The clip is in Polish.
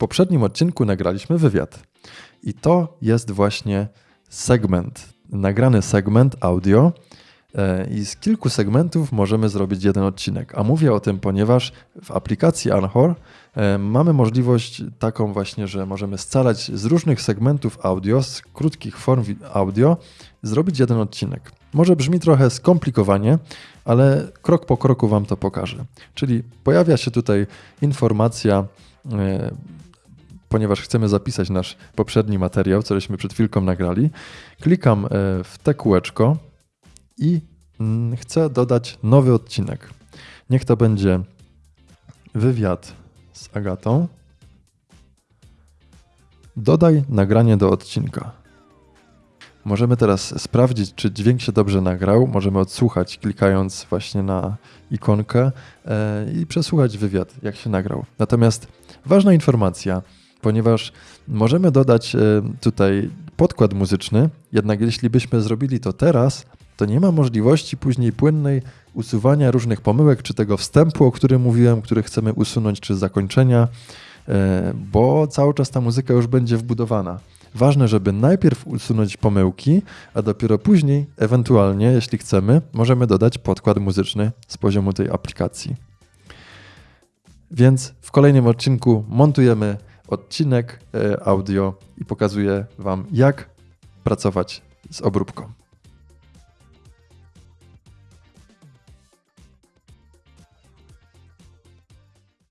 poprzednim odcinku nagraliśmy wywiad. I to jest właśnie segment, nagrany segment audio. e, I z kilku segmentów możemy zrobić jeden odcinek. A mówię o tym, ponieważ w aplikacji Anchor e, mamy możliwość taką właśnie, że możemy scalać z różnych segmentów audio, z krótkich form audio, zrobić jeden odcinek. Może brzmi trochę skomplikowanie, ale krok po kroku Wam to pokażę. Czyli pojawia się tutaj informacja, e, ponieważ chcemy zapisać nasz poprzedni materiał, cośmy przed chwilką nagrali. Klikam e, w te kółeczko i mm, chcę dodać nowy odcinek. Niech to będzie wywiad z Agatą. Dodaj nagranie do odcinka. Możemy teraz sprawdzić, czy dźwięk się dobrze nagrał. Możemy odsłuchać, klikając właśnie na ikonkę e, i przesłuchać wywiad, jak się nagrał. Natomiast ważna informacja, ponieważ możemy dodać e, tutaj podkład muzyczny, jednak jeśli byśmy zrobili to teraz, to nie ma możliwości później płynnej usuwania różnych pomyłek, czy tego wstępu, o którym mówiłem, który chcemy usunąć, czy zakończenia, e, bo cały czas ta muzyka już będzie wbudowana. Ważne, żeby najpierw usunąć pomyłki, a dopiero później, ewentualnie, jeśli chcemy, możemy dodać podkład muzyczny z poziomu tej aplikacji. Więc w kolejnym odcinku montujemy odcinek e, audio i pokazuję Wam, jak pracować z obróbką.